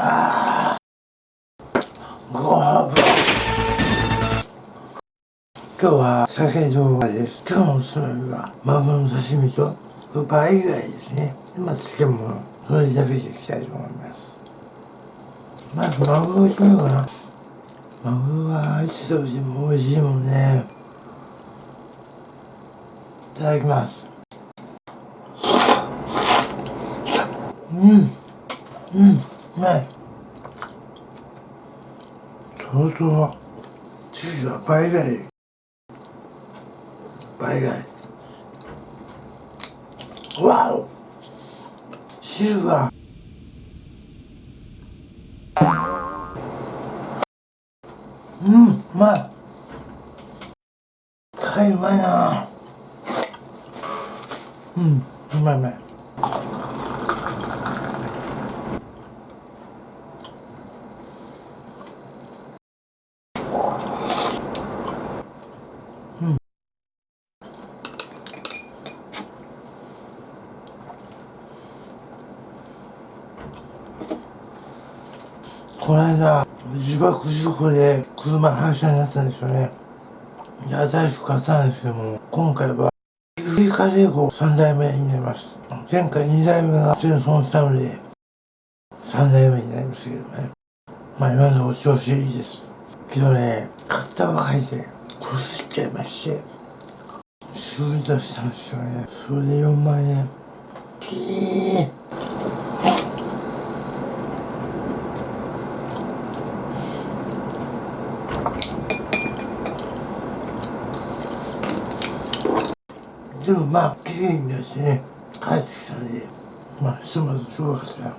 あごはぶ今日は酒動画です。今日のおすすめはマグロの刺身と倍ぐらいですねまあ漬物それだけでいきたいと思いますまずマグロいってみようかなマグロはいつ食べても美味しいもんね。いただきます。うん。うん。うまいそうそう。チーズは倍ぐらい倍ぐらいわお。汁がうんうまい。貝うまいなうんうまいうまいこの間自爆事故で車反射になったんですよね。で新しく買ったんですけども今回は藤井風子3代目になります。前回2代目が全損したので3代目になりますけどね。まあ今のところ調子いいです。けどね買ったばかりでこすっちゃいまして修理出したんですよね。それで4万円。キーでもまあ綺麗に出してね帰ってきたんでまあひとまずどうかしら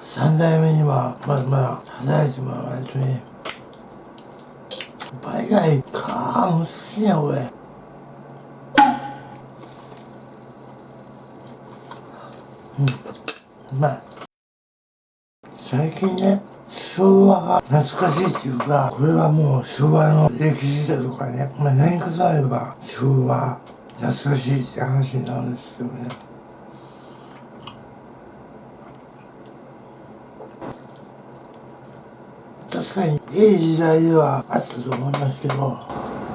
3代目にはまだまだ働いてもらわないとね。倍外か難しいね俺。うん。うまい最近ね昭和が懐かしいっていうかこれはもう昭和の歴史だとかね、まあ、何かさえば昭和優しいって話になるんですよね。確かにいい時代ではあったと思いますけど。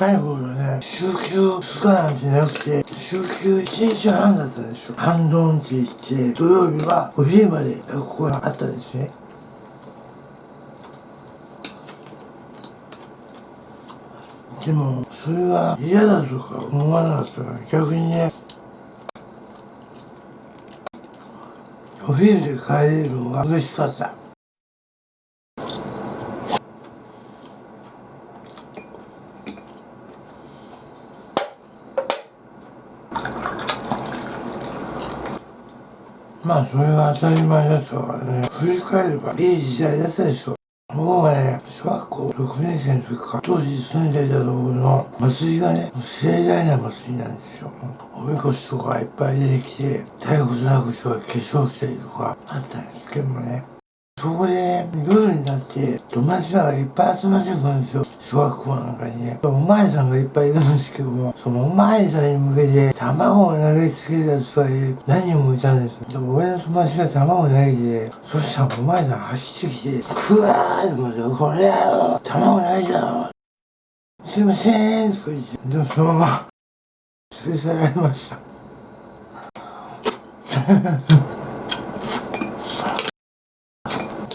若い頃はね、週休2日なんてなくて、週休1日半だったんですよ。半ドンチして、土曜日はお昼まで学校があったんですね。でも、それは嫌だとか思わなかったから、逆にね、お昼で帰れるのが嬉しかった。まあそれが当たり前だったからね振り返ればいい時代だったでしょ僕はね、小学校6年生の時から、当時住んでいたところの祭りがね、盛大な祭りなんですよ。おみこしとかいっぱい出てきて、太鼓叩く人が化粧したりとかあったんですけどもね。そこで、夜になって、友達らがいっぱい集まってくるんですよ。小学校なんかにね。おまわりさんがいっぱいいるんですけども、そのおまわりさんに向けて、卵を投げつけるやつが何人もいたんですよ。でも俺の友達が卵を投げて、そしたらおまわりさん走ってきて、ふわーって思って、これやろ卵投げたろすいませんとか言って、でもそのまま、連れ去られました。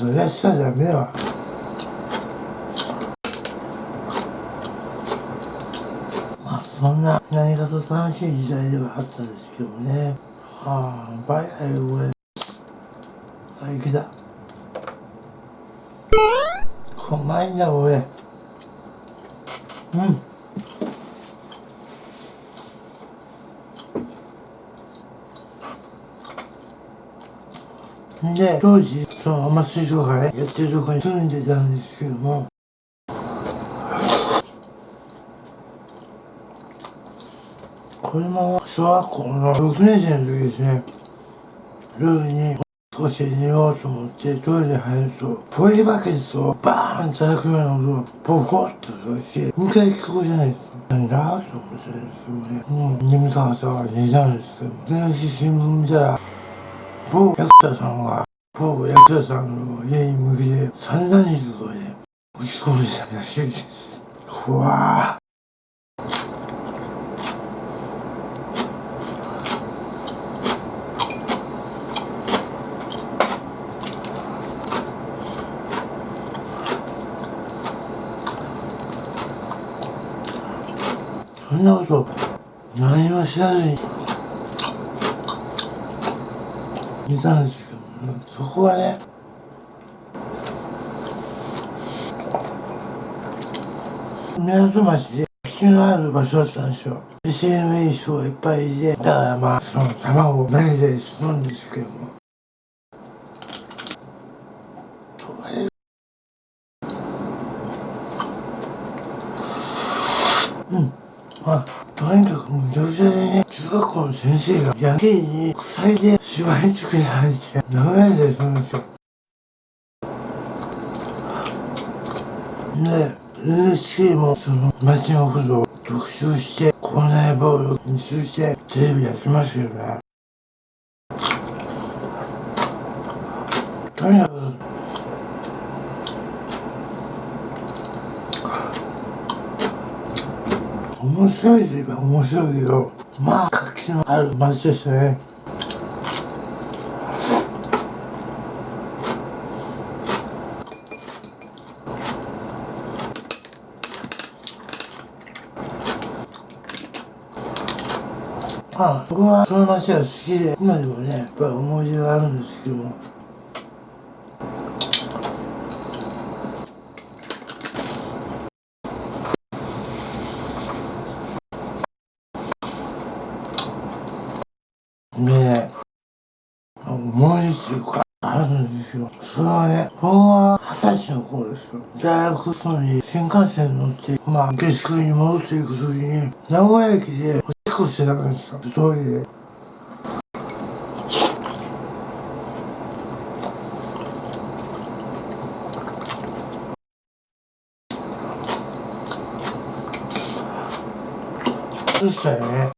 それはしたじゃダメだわ。まあそんな何かと楽しい時代ではあったんですけどね。ああバイバイ俺あいけた。うまいんだ俺。うん。で、当時、そのお祭りとかね、やってるとこに住んでたんですけども、これも小学校の6年生の時ですね。夜に少し寝ようと思ってトイレに入るとポリバケツをバーン叩くような音がボコッとして迎え聞こえじゃないです。かなんだと思ってですね。もう眠たかったから寝たんですけど次の日新聞見たら某役者さんが某役者さんの家に向けて散々にとで打ち込んでたらしいです。怖そんなこと何も知らずにいたんですけど、ね、そこはね港町で引のある場所だったんですよ。SMA 人がいっぱいいてだからまあその卵を投げたりするんですけども。うん。まあとにかくもう女性でね中学校の先生がやけに鎖で芝居作り入って殴られたりするんですよ。で NHK もその街のことを特集して校内暴力についてテレビやってますよね。とにかく面白いといえば面白いけどまあ活気のある街でしたね。あ僕はその街が好きで今でもねやっぱり思い出があるんですけどもでね思い出っていうかあるんですよそれはね僕は二十歳の頃ですよ大学そのに新幹線に乗ってまあ下宿に戻っていく時に名古屋駅でこしてたんですよ一人でそしたらね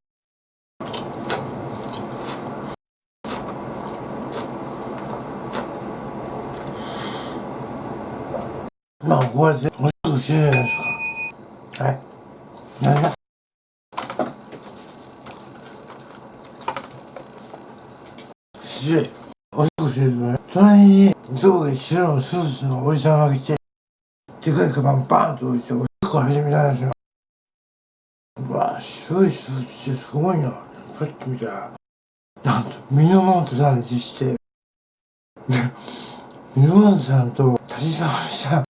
まあこうやってお仕事してるじゃないですかはいなんだし、おしっこしてるとね、隣に上下白のスーツのおじさんが来て、でかいカバンバーンと置いて、おしっこ始めたんですよ。うわ白いスーツってすごいな。パッと見たら、なんと、ミノモントさんでして、ミノモントさんと立ち直した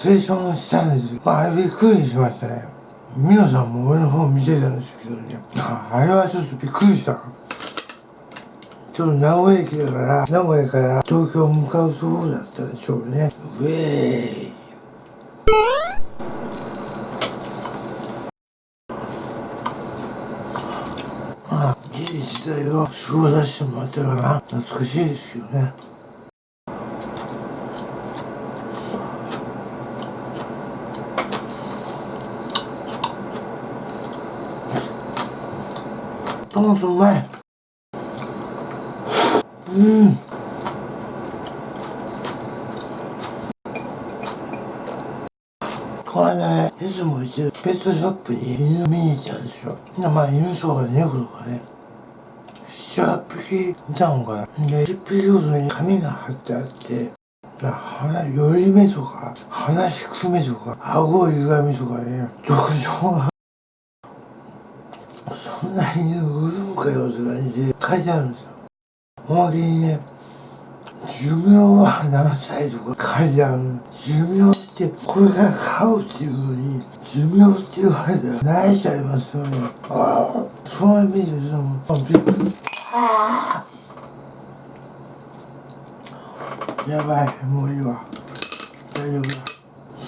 シチュエーションしたんです。まあ、れびっくりしましたね。ミノさんも俺の方見てたんですけどね。あれはちょっとびっくりした。ちょっと名古屋駅だから名古屋から東京向かうとこだったでしょうねウェイまあいい時代を過ごさせてもらったから懐かしいですよねトマトうまい。うん。これねいつもうちペットショップに犬見に行ったんですよまあ犬とか猫とかね。7、8匹いたのかな。で、10匹ごとに紙が貼ってあって。鼻より目とか鼻低めとか顎歪みとかね。特徴がんな犬売るんかよって感じで書いてあるんですよおまけにね、寿命は何歳とか書いてある寿命ってこれから買うっていうのに、寿命って言われたら泣いちゃいますよね。ああ、そういう意味でも、びっくり。ああやばい、もういいわ。大丈夫だ。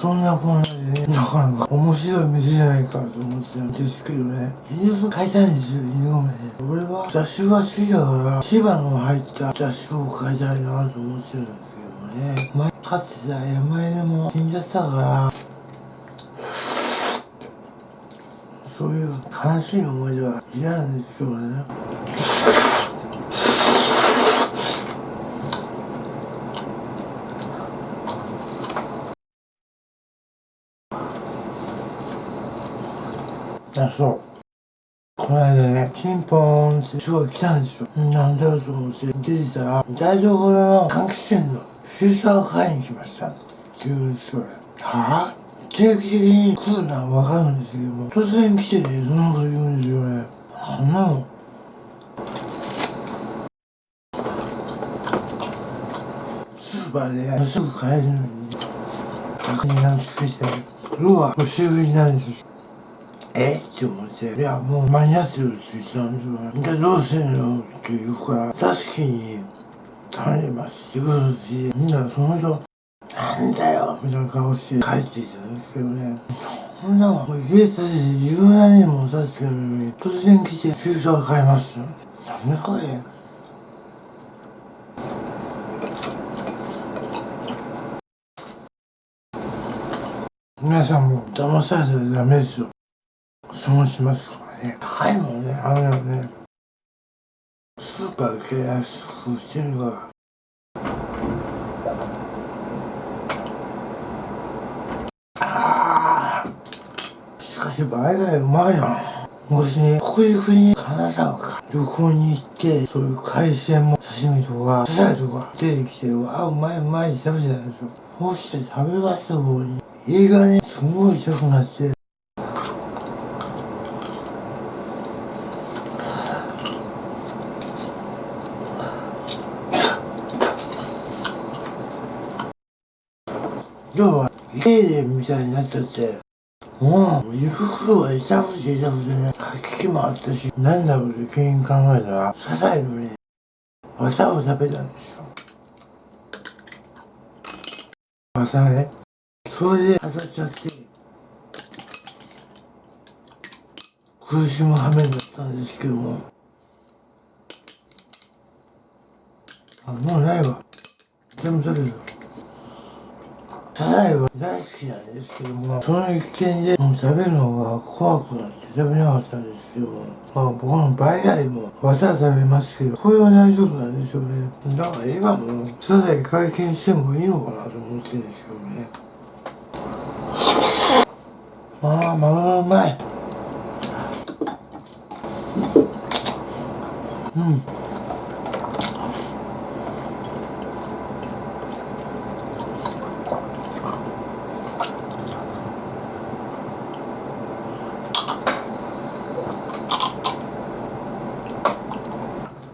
そんなこんなでね、なかなか面白い店じゃないかと思ってたんですけどね。犬を買いたいんですよ、犬をね。俺は雑種が好きだから、芝の入った雑種を買いたいなと思ってるんですけどね。前、かつてさ、山犬も死んじゃったから、そういう悲しい思い出は嫌なんですよね。あ、そう。この間ね、チンポーンってすごい来たんですよ。なんだろうと思って、出てたら、台所の換気扇のフィルターを買いに来ました。って言うんですよ。はぁ定期的に来るのはわかるんですけども、突然来てね、そんなこと言うんですよね。あんなの。スーパーですぐ買えるのに、確認がつけて、要はお修理なんですよ。え？って思って、いや、もう間に合ってるって言ってたんですよね。じゃあどうすんの？って言うから、確かに、頼みますってことで、みんなその人、なんだよみたいな顔して帰ってきたんですけどね。そんなの、もう家建てて17年も経ってるのに、突然来て、フューチャー買いますよ。なんだこれ。皆さんも騙されたらダメですよ。損しますからね。高いもんね、あれはね。スーパーで安くしてるから。あーしかし倍がうまいな。昔ね、北陸に金沢か旅行に行って、そういう海鮮も刺身とか、サザエとか出てきて、うわ、うまいうまいって食べてたんですよ。そうして食べました方に、胃がね、すごい痛くなって、要は、家でみたいになっちゃって、もう、胃袋が痛くて痛くてね、吐き気もあったし、なんだろうって原因考えたら、サザエのね、綿を食べたんですよ。綿ね。それで当たっちゃって、苦しむ羽目になったんですけども、あ、もうないわ。全部食べる。サザエは大好きなんですけども、その一件でもう食べるのが怖くなって食べなかったんですけども、まあ僕の場合よりも綿食べますけど、これは大丈夫なんですよね。だから今もサザエ解禁してもいいのかなと思ってるんですけどね。まあ、マグロうまい。うん。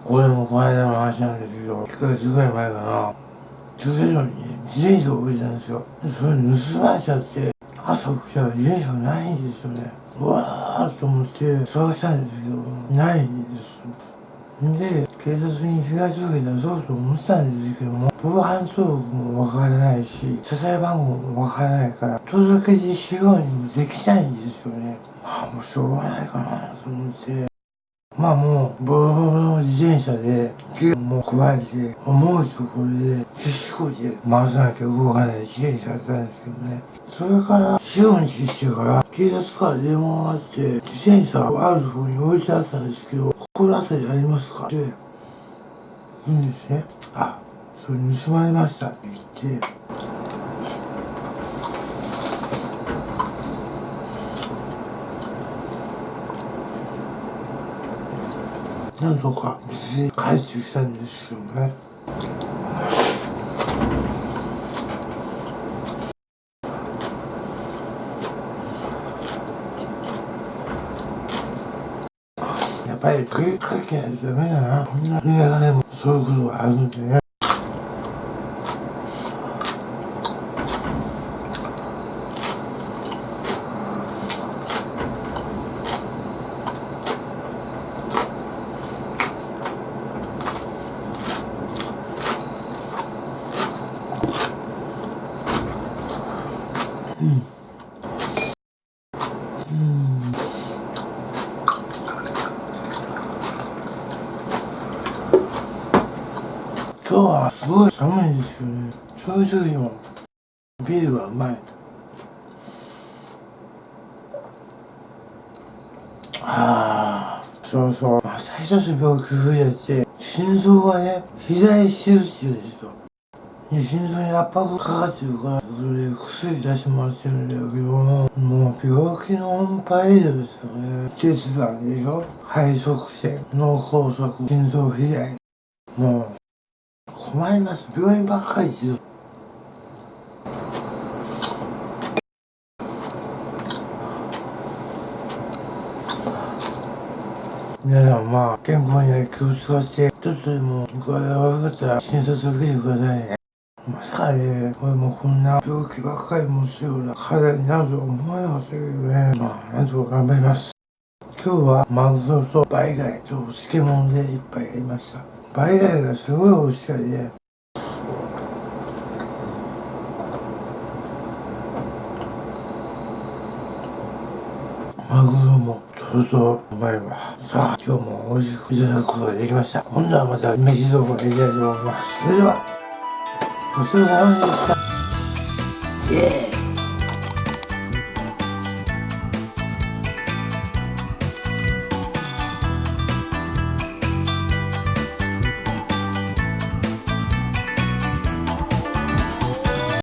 これもこの間の話なんですけど、1ヶ月ぐらい前かな、駐車場に自転車を置いてたんですよ。でそれ盗まれちゃって、朝起きたら自転車がないんですよね。うわーと思って探したんですけど、ないんです。で、警察に被害届出そうと思ってたんですけども、防犯登録もわからないし、支え番号もわからないから、届け出しようにもできないんですよね。ああ、もうしょうがないかなと思って。まあもう、ボロボロの自転車で、手も加えて、思うところで、必死こいて回さなきゃ動かない自転車だったんですけどね。それから、4、日してから、警察から電話があって、自転車をあるところに置いてあったんですけど、心当たりありますか？って、言うんですね。あ、それ盗まれましたって言って、なんとか無事に帰ってきたんですよね。やっぱり食いかけないとダメだな。こんな映画でもそういうことがあるんでね。う今日はすごい寒いんですよねちょいちょいもビールがうまいああそうそう、まあ、最初の病気増えて心臓がね左手術ですよ。心臓に圧迫かかってるからそれで薬出してもらってるんだけどももう病気のオンパレードですよね血管でしょ。肺塞栓脳梗塞心臓肥大。もう困ります。病院ばっかりですよ。皆さんまあ健康には気を使ってちょっとでも具合が悪かったら診察受けてくださいね。まさかね俺もこんな病気ばっかり持つような体になるとは思わなかったけどね。まあなんとか頑張ります。今日はマグロとバイ貝と漬物で一杯やりました。バイ貝がすごい美味しかったねマグロもそう。そうう。まいわさあ今日も美味しくいただくことができました。今度はまた飯どころやりたいと思います。それではごちそうさまでした。イエーイ。